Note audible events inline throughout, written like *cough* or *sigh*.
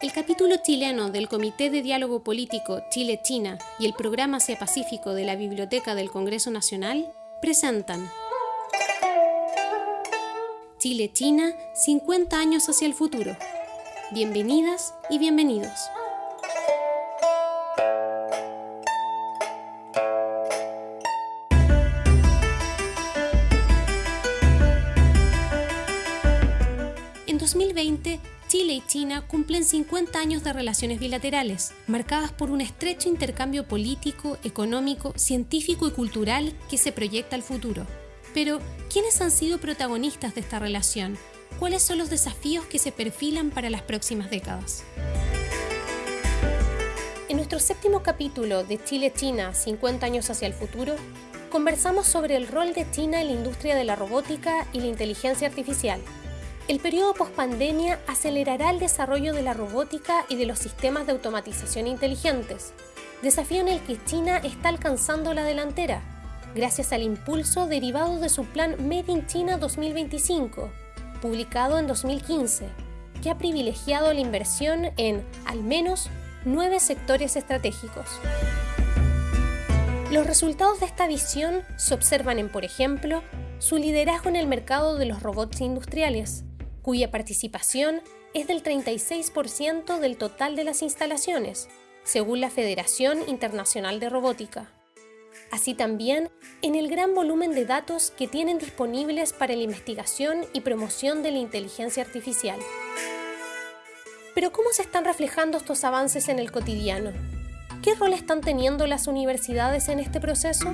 El capítulo chileno del Comité de Diálogo Político Chile-China y el Programa Asia-Pacífico de la Biblioteca del Congreso Nacional presentan Chile-China, 50 años hacia el futuro. Bienvenidas y bienvenidos. En 2020, Chile y China cumplen 50 años de relaciones bilaterales, marcadas por un estrecho intercambio político, económico, científico y cultural que se proyecta al futuro. Pero, ¿quiénes han sido protagonistas de esta relación? ¿Cuáles son los desafíos que se perfilan para las próximas décadas? En nuestro séptimo capítulo de Chile-China, 50 años hacia el futuro, conversamos sobre el rol de China en la industria de la robótica y la inteligencia artificial, el periodo post-pandemia acelerará el desarrollo de la robótica y de los sistemas de automatización inteligentes, desafío en el que China está alcanzando la delantera, gracias al impulso derivado de su plan Made in China 2025, publicado en 2015, que ha privilegiado la inversión en, al menos, nueve sectores estratégicos. Los resultados de esta visión se observan en, por ejemplo, su liderazgo en el mercado de los robots industriales, cuya participación es del 36% del total de las instalaciones, según la Federación Internacional de Robótica. Así también en el gran volumen de datos que tienen disponibles para la investigación y promoción de la inteligencia artificial. Pero ¿cómo se están reflejando estos avances en el cotidiano? ¿Qué rol están teniendo las universidades en este proceso?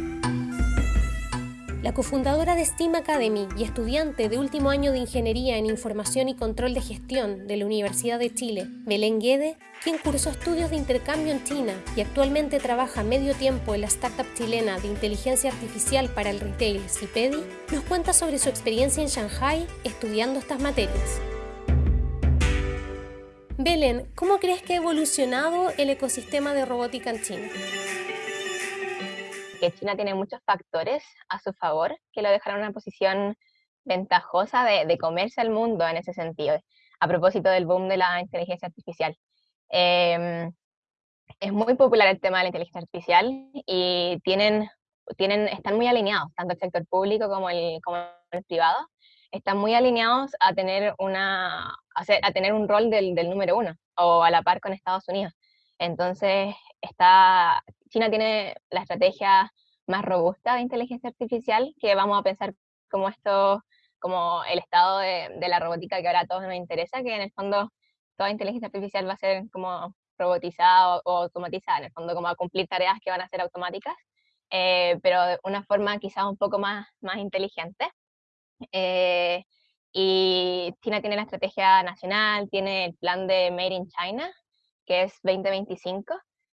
La cofundadora de STEAM Academy y estudiante de último año de Ingeniería en Información y Control de Gestión de la Universidad de Chile, Belén Guede, quien cursó estudios de intercambio en China y actualmente trabaja medio tiempo en la startup chilena de inteligencia artificial para el retail Cipedi, nos cuenta sobre su experiencia en Shanghai estudiando estas materias. Belén, ¿cómo crees que ha evolucionado el ecosistema de robótica en China? Que China tiene muchos factores a su favor que lo dejaron en una posición ventajosa de, comerse al mundo en ese sentido, a propósito del boom de la inteligencia artificial. Em, es muy popular el tema de la inteligencia artificial y tienen, tienen, están muy alineados, tanto el sector público como el, como el privado, están muy alineados a tener, una, a, tener un rol del, del número uno o a la par con Estados Unidos. Entonces, está, China tiene la estrategia más robusta de inteligencia artificial, que vamos a pensar como esto, como el estado de, la robótica que ahora a todos nos interesa, que en el fondo toda inteligencia artificial va a ser como robotizada o, automatizada, en el fondo como a cumplir tareas que van a ser automáticas, eh, pero de una forma quizás un poco más, más inteligente. Eh, y China tiene la estrategia nacional, tiene el plan de Made in China, que es 2025,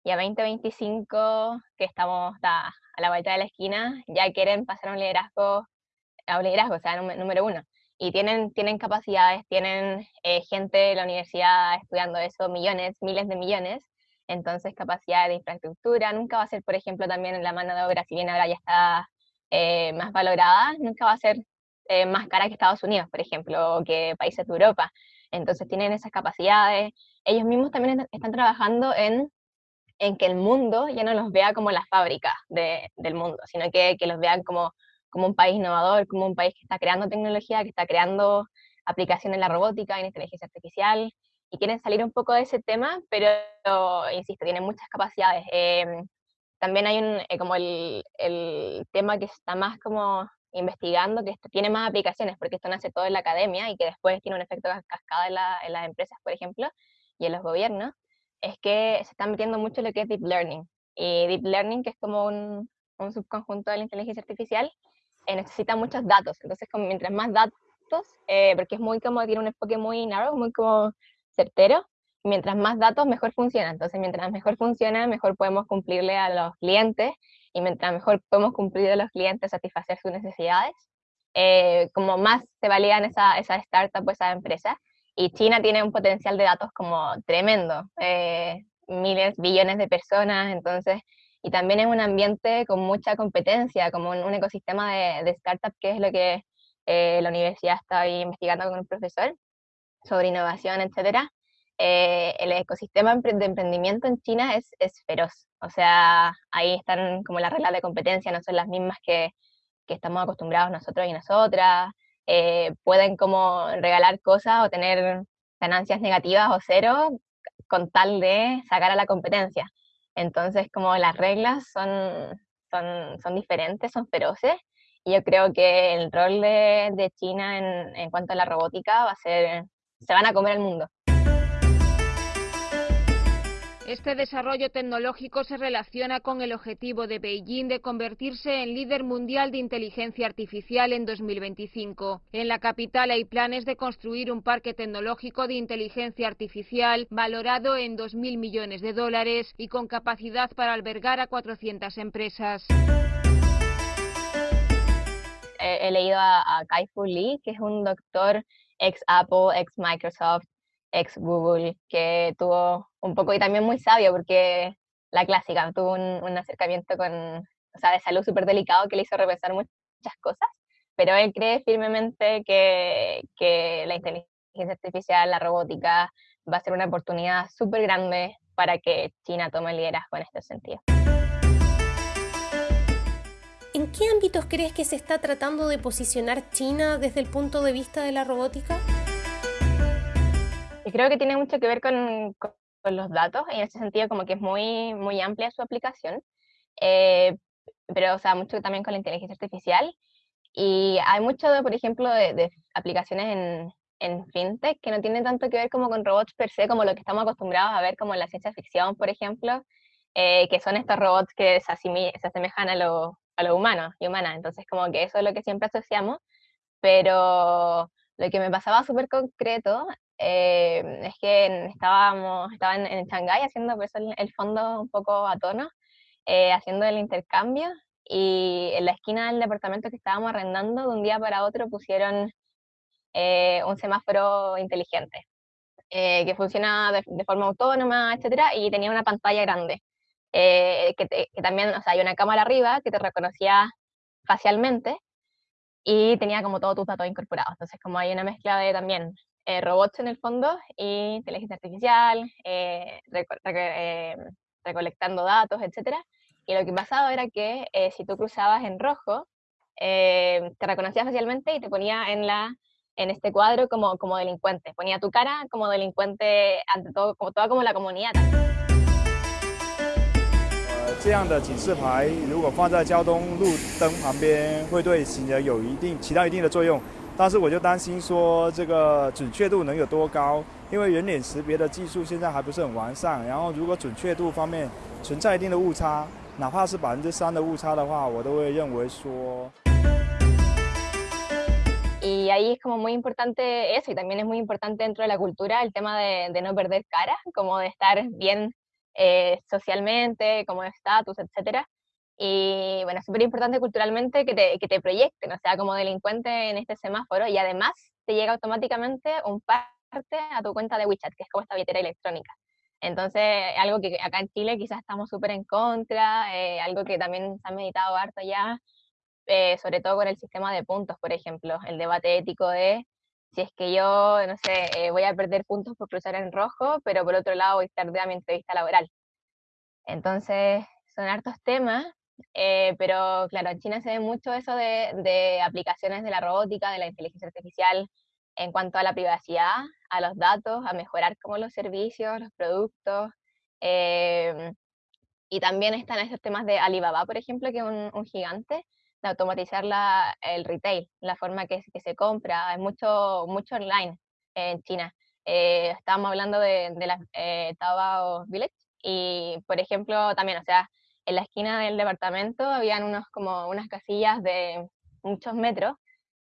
y a 2025, que estamos a, la vuelta de la esquina, ya quieren pasar a un liderazgo, a un liderazgo, o sea, número uno. Y tienen, tienen capacidades, tienen eh, gente de la universidad estudiando eso, millones, miles de millones, entonces capacidad de infraestructura, nunca va a ser, por ejemplo, también en la mano de obra, si bien ahora ya está eh, más valorada, nunca va a ser eh, más cara que Estados Unidos, por ejemplo, o que países de Europa. Entonces tienen esas capacidades. Ellos mismos también están trabajando en, en que el mundo ya no los vea como la fábrica del mundo, sino que, que los vean como, como un país innovador, como un país que está creando tecnología, que está creando aplicaciones en la robótica, en inteligencia artificial, y quieren salir un poco de ese tema, pero, insisto, tienen muchas capacidades. Em, también hay un, eh, como el, el, tema que está más como investigando, que tiene más aplicaciones, porque esto nace todo en la academia y que después tiene un efecto cascada en, las empresas, por ejemplo, y en los gobiernos, es que se está metiendo mucho lo que es Deep Learning. Y Deep Learning, que es como un, un subconjunto de la inteligencia artificial, eh, necesita muchos datos. Entonces, como mientras más datos, eh, porque es muy como, tiene un enfoque muy narrow, muy como certero, mientras más datos, mejor funciona. Entonces, mientras mejor funciona, mejor podemos cumplirle a los clientes y mientras mejor podemos cumplir a los clientes, satisfacer sus necesidades, eh, como más se validan esa, esa startup o esa empresa. Y China tiene un potencial de datos como tremendo, eh, miles, billones de personas, entonces, y también es un ambiente con mucha competencia, como un, ecosistema de, de startup, que es lo que eh, la universidad está ahí investigando con un profesor sobre innovación, etcétera. eh, el ecosistema de emprendimiento en China es, es, feroz. O sea, ahí están como las reglas de competencia, no son las mismas que, que estamos acostumbrados nosotros y nosotras. Eh, pueden como regalar cosas o tener ganancias negativas o cero con tal de sacar a la competencia. Entonces, como las reglas son, son, son diferentes, son feroces, y yo creo que el rol de, China en cuanto a la robótica va a ser, se van a comer el mundo. Este desarrollo tecnológico se relaciona con el objetivo de Beijing de convertirse en líder mundial de inteligencia artificial en 2025. En la capital hay planes de construir un parque tecnológico de inteligencia artificial valorado en 2.000 millones de dólares y con capacidad para albergar a 400 empresas. He, leído a, a Kai-Fu Lee, que es un doctor ex Apple, ex Microsoft, ex Google, que tuvo un poco, y también muy sabio, porque la clásica, tuvo un, acercamiento con, o sea, de salud súper delicado que le hizo repensar muchas cosas, pero él cree firmemente que, que la inteligencia artificial, la robótica, va a ser una oportunidad súper grande para que China tome liderazgo en este sentido. ¿En qué ámbitos crees que se está tratando de posicionar China desde el punto de vista de la robótica? Y creo que tiene mucho que ver con, con, los datos, en ese sentido como que es muy, muy amplia su aplicación, eh, pero o sea, mucho también con la inteligencia artificial. Y hay mucho, por ejemplo, de, aplicaciones en, en, fintech que no tienen tanto que ver como con robots per se, como lo que estamos acostumbrados a ver como en la ciencia ficción, por ejemplo, eh, que son estos robots que se, se asemejan a lo, a lo humano y humana. Entonces, como que eso es lo que siempre asociamos, pero lo que me pasaba súper concreto eh, es que estábamos, estaba en, en Shanghái haciendo pues, el, fondo un poco a tono, eh, haciendo el intercambio, y en la esquina del departamento que estábamos arrendando, de un día para otro pusieron eh, un semáforo inteligente, que funciona de, forma autónoma, etcétera, y tenía una pantalla grande. que, que, también, o sea, hay una cámara arriba que te reconocía facialmente y tenía como todos tus datos incorporados. Entonces, como hay una mezcla de también eh, robots en el fondo y inteligencia artificial, eh, eh, recolectando datos, etc. Y lo que pasaba era que si tú cruzabas en rojo, te reconocía facialmente y te ponía en, la, en este cuadro como, como delincuente. Ponía tu cara como delincuente ante todo, como toda como la comunidad. 这样的警示牌如果放在交通路灯旁边，会对行人有一定起到一定的作用。 但是我就担心说这个准确度能有多高，因为人脸识别的技术现在还不是很完善。然后如果准确度方面存在一定的误差，哪怕是百分之三的误差的话，我都会认为说。Y ahí es como muy importante eso, y también es muy importante dentro de la cultura el tema de, de no perder cara, como de estar bien eh, socialmente, como de estatus, etcétera. Y bueno, es súper importante culturalmente que te, que te proyecten, o sea, como delincuente en este semáforo y además te llega automáticamente un parte a tu cuenta de WeChat, que es como esta billetera electrónica. Entonces, algo que acá en Chile quizás estamos súper en contra, eh, algo que también se ha meditado harto ya, eh, sobre todo con el sistema de puntos, por ejemplo, el debate ético de si es que yo, no sé, eh, voy a perder puntos por cruzar en rojo, pero por otro lado voy tarde a mi entrevista laboral. Entonces, son hartos temas eh, pero claro, en China se ve mucho eso de, de, aplicaciones de la robótica, de la inteligencia artificial en cuanto a la privacidad, a los datos, a mejorar como los servicios, los productos. Eh, y también están esos temas de Alibaba, por ejemplo, que es un, un gigante, de automatizar la, el retail, la forma que, que, se compra. Hay mucho, mucho online en China. Eh, estábamos hablando de, de la eh, Taobao Village y, por ejemplo, también, o sea, en la esquina del departamento habían unos, como unas casillas de muchos metros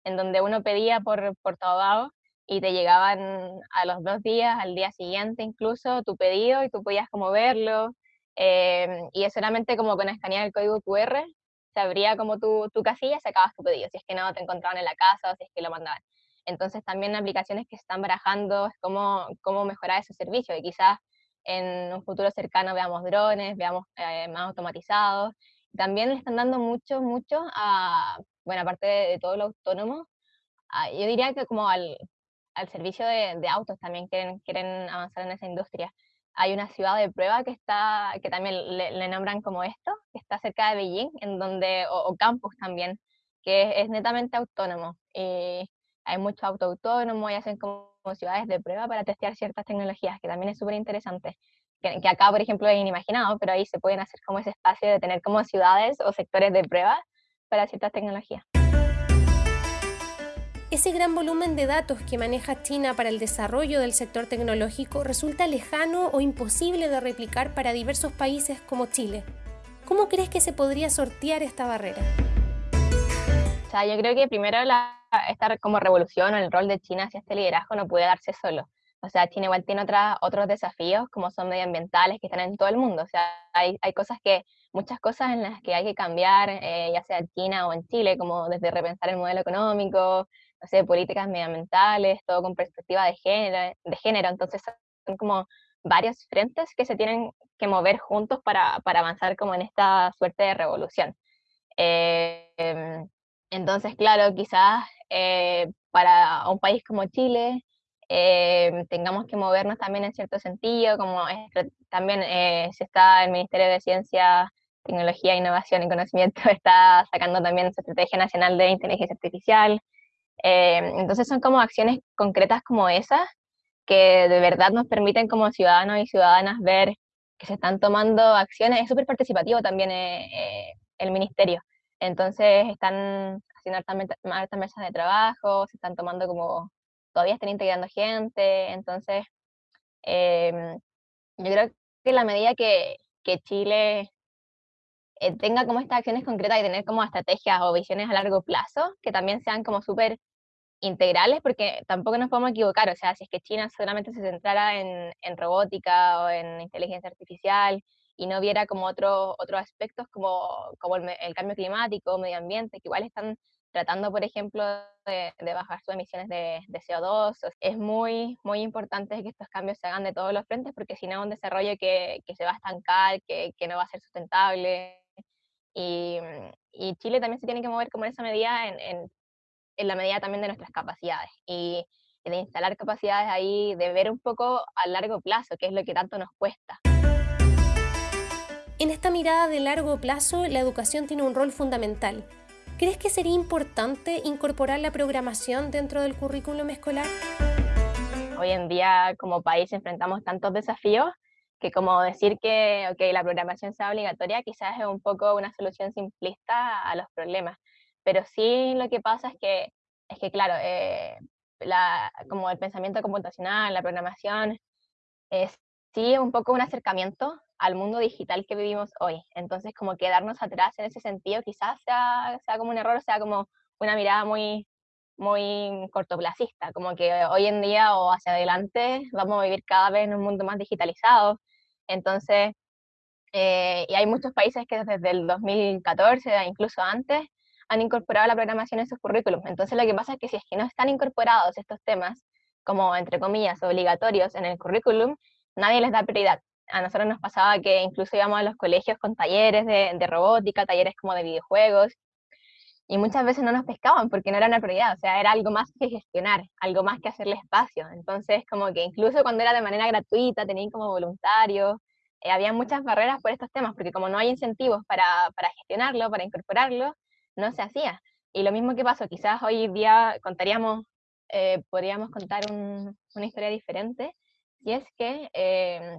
en donde uno pedía por, por todo y te llegaban a los dos días, al día siguiente incluso, tu pedido y tú podías como verlo. Em, y solamente como con escanear el código QR, se abría como tu, tu casilla y sacabas tu pedido, si es que no te encontraban en la casa o si es que lo mandaban. Entonces también aplicaciones que están barajando cómo, cómo mejorar ese servicio y quizás en un futuro cercano veamos drones, veamos eh, más automatizados. También le están dando mucho, mucho a, bueno, aparte de, todo lo autónomo, yo diría que como al, al servicio de, autos, también quieren, quieren avanzar en esa industria. Hay una ciudad de prueba que está, que también le, nombran como esto, que está cerca de Beijing, en donde, o, campus también, que es, netamente autónomo. Y hay mucho auto autónomo y hacen como, ciudades de prueba para testear ciertas tecnologías, que también es súper interesante. Que, que, acá, por ejemplo, es inimaginado, pero ahí se pueden hacer como ese espacio de tener como ciudades o sectores de prueba para ciertas tecnologías. Ese gran volumen de datos que maneja China para el desarrollo del sector tecnológico resulta lejano o imposible de replicar para diversos países como Chile. ¿Cómo crees que se podría sortear esta barrera? O sea, yo creo que primero la, esta como revolución o el rol de China hacia este liderazgo no puede darse solo. O sea, China igual tiene otros desafíos como son medioambientales que están en todo el mundo. O sea, hay, hay cosas que, muchas cosas en las que hay que cambiar, eh, ya sea en China o en Chile, como desde repensar el modelo económico, no sé, políticas medioambientales, todo con perspectiva de género, de género. Entonces son como varios frentes que se tienen que mover juntos para, para avanzar como en esta suerte de revolución. Eh, em, entonces, claro, quizás eh, para un país como Chile eh, tengamos que movernos también en cierto sentido, como también se está el Ministerio de Ciencia, Tecnología, Innovación y Conocimiento, *laughs* está sacando también su Estrategia Nacional de Inteligencia Artificial, eh, entonces son como acciones concretas como esas que de verdad nos permiten como ciudadanos y ciudadanas ver que se están tomando acciones. Es súper participativo también eh, eh, el ministerio. Entonces están haciendo hartas mesas de trabajo, se están tomando como, todavía están integrando gente. Entonces, em, yo creo que la medida que, Chile tenga como estas acciones concretas y tener como estrategias o visiones a largo plazo, que también sean como súper integrales, porque tampoco nos podemos equivocar, o sea, si es que China solamente se centrara en, en robótica o en inteligencia artificial y no viera como otros otros aspectos como, como el, cambio climático, medio ambiente, que igual están tratando, por ejemplo, de, bajar sus emisiones de, de, CO2. Es muy, muy importante que estos cambios se hagan de todos los frentes, porque si no, un desarrollo que, que, se va a estancar, que, que, no va a ser sustentable. Y, y, Chile también se tiene que mover como en esa medida en, en en la medida también de nuestras capacidades y, de instalar capacidades ahí, de ver un poco a largo plazo, qué es lo que tanto nos cuesta. En esta mirada de largo plazo, la educación tiene un rol fundamental. ¿Crees que sería importante incorporar la programación dentro del currículum escolar? Hoy en día como país enfrentamos tantos desafíos que como decir que okay, la programación sea obligatoria quizás es un poco una solución simplista a los problemas. Pero sí lo que pasa es que, es que claro, eh, como el pensamiento computacional, la programación, es sí un poco un acercamiento al mundo digital que vivimos hoy. Entonces, como quedarnos atrás en ese sentido quizás sea, sea como un error, sea como una mirada muy, muy cortoplacista, como que hoy en día o hacia adelante vamos a vivir cada vez en un mundo más digitalizado. Entonces, eh, y hay muchos países que desde el 2014, incluso antes, han incorporado la programación en sus currículums. Entonces lo que pasa es que si es que no están incorporados estos temas, como entre comillas, obligatorios en el currículum, nadie les da prioridad. A nosotros nos pasaba que incluso íbamos a los colegios con talleres de, de robótica, talleres como de videojuegos, y muchas veces no nos pescaban porque no era una prioridad, o sea, era algo más que gestionar, algo más que hacerle espacio. Entonces, como que incluso cuando era de manera gratuita, tenían como voluntarios, eh, había muchas barreras por estos temas, porque como no hay incentivos para, para gestionarlo, para incorporarlo, no se hacía. Y lo mismo que pasó, quizás hoy día contaríamos, eh, podríamos contar una historia diferente, si es que eh,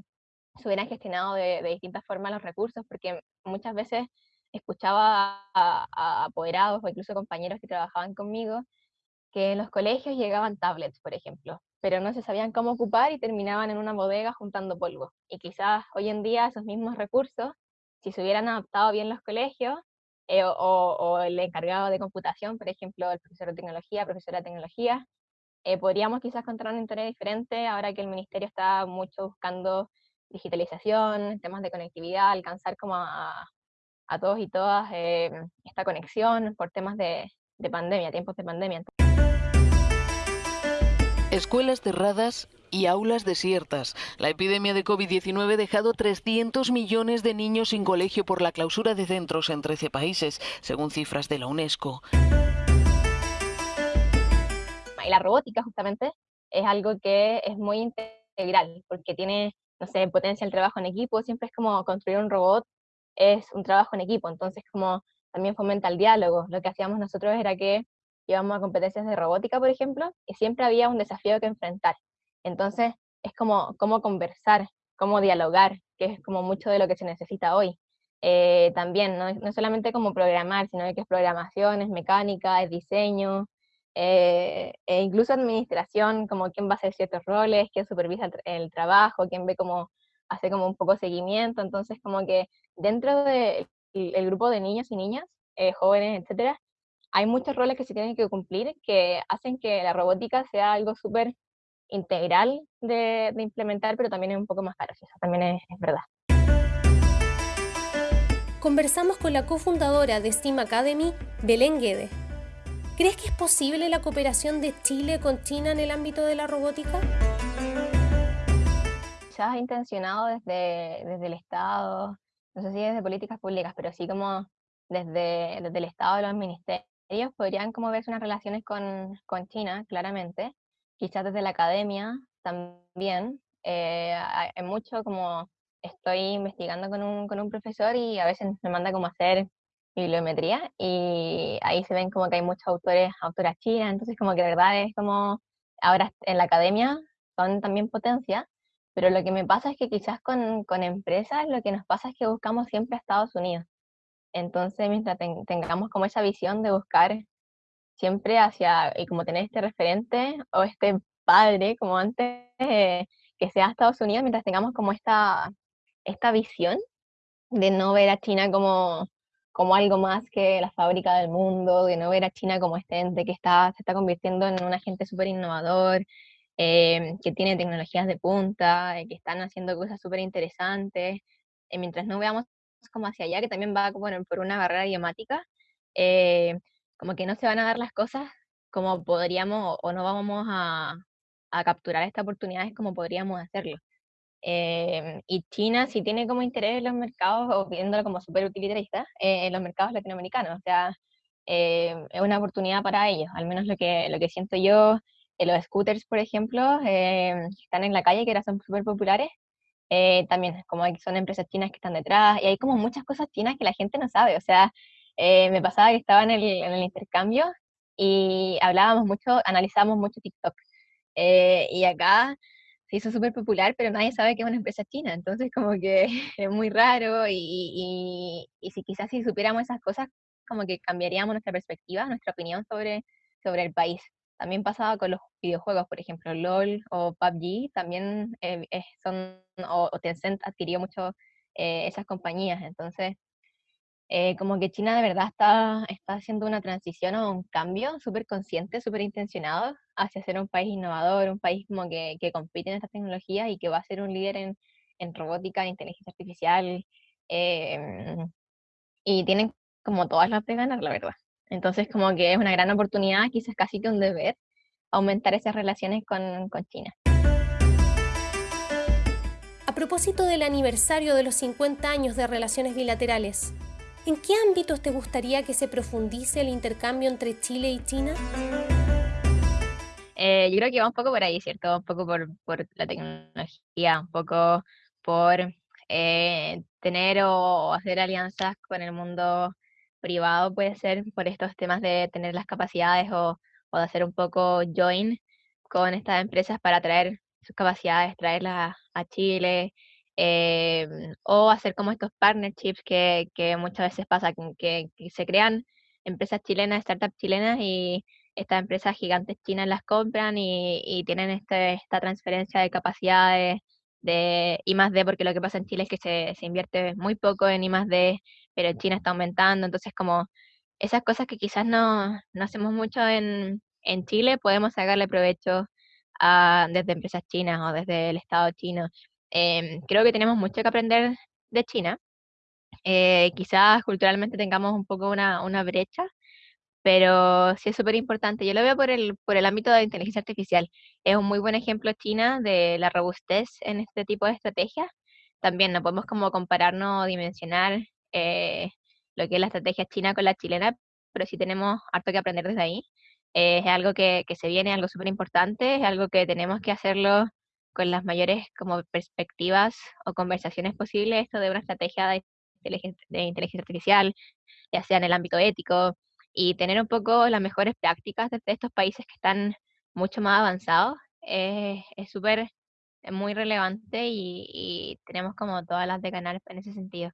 se hubieran gestionado de, distintas formas los recursos, porque muchas veces escuchaba a, apoderados o incluso compañeros que trabajaban conmigo que en los colegios llegaban tablets, por ejemplo, pero no se sabían cómo ocupar y terminaban en una bodega juntando polvo. Y quizás hoy en día esos mismos recursos, si se hubieran adaptado bien los colegios, eh, o, el encargado de computación, por ejemplo, el profesor de tecnología, profesora de tecnología, eh, podríamos quizás contar una historia diferente ahora que el ministerio está mucho buscando digitalización, temas de conectividad, alcanzar como a, a todos y todas eh, esta conexión por temas de, de pandemia, tiempos de pandemia. Escuelas cerradas y aulas desiertas. La epidemia de COVID-19 ha dejado 300 millones de niños sin colegio por la clausura de centros en 13 países, según cifras de la UNESCO. Y la robótica, justamente, es algo que es muy integral, porque tiene, no sé, potencia el trabajo en equipo, siempre es como construir un robot, es un trabajo en equipo, entonces como también fomenta el diálogo. Lo que hacíamos nosotros era que íbamos a competencias de robótica, por ejemplo, y siempre había un desafío que enfrentar. Entonces, es como cómo conversar, cómo dialogar, que es como mucho de lo que se necesita hoy. Eh, también, no, no, solamente como programar, sino que es programación, es mecánica, es diseño, eh, e incluso administración, como quién va a hacer ciertos roles, quién supervisa el, trabajo, quién ve cómo hace como un poco seguimiento, entonces como que dentro del de grupo de niños y niñas, eh, jóvenes, etcétera, hay muchos roles que se tienen que cumplir que hacen que la robótica sea algo súper integral de, implementar, pero también es un poco más caro, eso también es, verdad. Conversamos con la cofundadora de STEAM Academy, Belén Guede. ¿Crees que es posible la cooperación de Chile con China en el ámbito de la robótica? Quizás intencionado desde, desde el Estado, no sé si desde políticas públicas, pero sí como desde, desde el Estado, los ministerios, podrían como verse unas relaciones con, con China, claramente. Quizás desde la academia también. Eh, hay mucho como estoy investigando con un, con un profesor y a veces me manda como hacer bibliometría y ahí se ven como que hay muchos autores, autoras chinas, entonces como que de verdad es como, ahora en la academia son también potencia, pero lo que me pasa es que quizás con, con empresas lo que nos pasa es que buscamos siempre a Estados Unidos. Entonces, mientras ten, tengamos como esa visión de buscar siempre hacia, y como tener este referente o este padre, como antes, eh, que sea Estados Unidos, mientras tengamos como esta, esta visión de no ver a China como, como algo más que la fábrica del mundo, de no ver a China como este ente que está, se está convirtiendo en un agente súper innovador, eh, que tiene tecnologías de punta, eh, que están haciendo cosas súper interesantes, eh, mientras no veamos como hacia allá, que también va bueno, por una barrera idiomática, como que no se van a dar las cosas como podríamos o no vamos a, a capturar estas oportunidades como podríamos hacerlo. Eh, y China sí tiene como interés en los mercados, o viéndolo como súper utilitarista, eh, en los mercados latinoamericanos. O sea, eh, es una oportunidad para ellos, al menos lo que, lo que siento yo. los scooters, por ejemplo, que están en la calle, que ahora son súper populares, también como son empresas chinas que están detrás, y hay como muchas cosas chinas que la gente no sabe. O sea, me pasaba que estaba en el, en el intercambio y hablábamos mucho, analizábamos mucho TikTok. y acá se hizo súper popular, pero nadie sabe que es una empresa china, entonces como que *laughs* es muy raro y, y, y, si quizás si supiéramos esas cosas, como que cambiaríamos nuestra perspectiva, nuestra opinión sobre, sobre el país. También pasaba con los videojuegos, por ejemplo, LOL o PUBG, también eh, son, o, o, Tencent adquirió mucho eh, esas compañías, entonces eh, como que China de verdad está, está haciendo una transición o un cambio súper consciente, súper intencionado hacia ser un país innovador, un país como que, que compite en estas tecnologías y que va a ser un líder en, en robótica, en inteligencia artificial, eh, y tienen como todas las de ganar, la verdad. Entonces como que es una gran oportunidad, quizás casi que un deber, aumentar esas relaciones con, con China. A propósito del aniversario de los 50 años de relaciones bilaterales, ¿En qué ámbitos te gustaría que se profundice el intercambio entre Chile y China? Eh, yo creo que va un poco por ahí, ¿cierto? Un poco por, la tecnología, un poco por eh, tener o hacer alianzas con el mundo privado, puede ser, por estos temas de tener las capacidades o, o de hacer un poco join con estas empresas para traer sus capacidades, traerlas a Chile, eh, o hacer como estos partnerships que, muchas veces pasa, que, se crean empresas chilenas, startups chilenas y estas empresas gigantes chinas las compran y, y tienen este, esta transferencia de capacidades de I más D, porque lo que pasa en Chile es que se, se invierte muy poco en I más D, pero en China está aumentando, entonces como esas cosas que quizás no, no hacemos mucho en, en Chile, podemos sacarle provecho a, desde empresas chinas o desde el Estado chino. Eh, creo que tenemos mucho que aprender de China. Eh, quizás culturalmente tengamos un poco una, una brecha, pero sí es súper importante. Yo lo veo por el, por el ámbito de inteligencia artificial. Es un muy buen ejemplo China de la robustez en este tipo de estrategias. También no podemos como compararnos dimensionar eh, lo que es la estrategia china con la chilena, pero sí tenemos harto que aprender desde ahí. es algo que, que se viene, algo súper importante, es algo que tenemos que hacerlo con las mayores como perspectivas o conversaciones posibles, esto de una estrategia de de inteligencia artificial, ya sea en el ámbito ético, y tener un poco las mejores prácticas de estos países que están mucho más avanzados, es súper, muy relevante y, tenemos como todas las de ganar en ese sentido.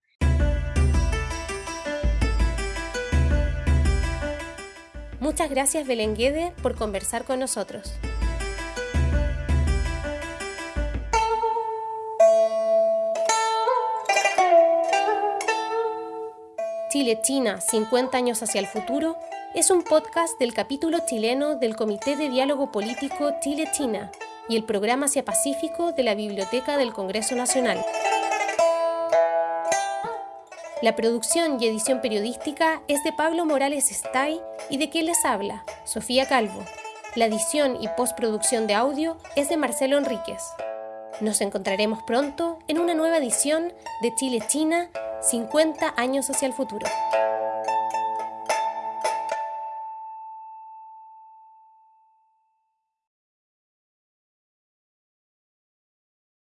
Muchas gracias Belenguede por conversar con nosotros. Chile-China, 50 años hacia el futuro, es un podcast del capítulo chileno del Comité de Diálogo Político Chile-China y el Programa Asia Pacífico de la Biblioteca del Congreso Nacional. La producción y edición periodística es de Pablo Morales Stay y de quien les habla, Sofía Calvo. La edición y postproducción de audio es de Marcelo Enríquez. Nos encontraremos pronto en una nueva edición de Chile-China 50 años hacia el futuro.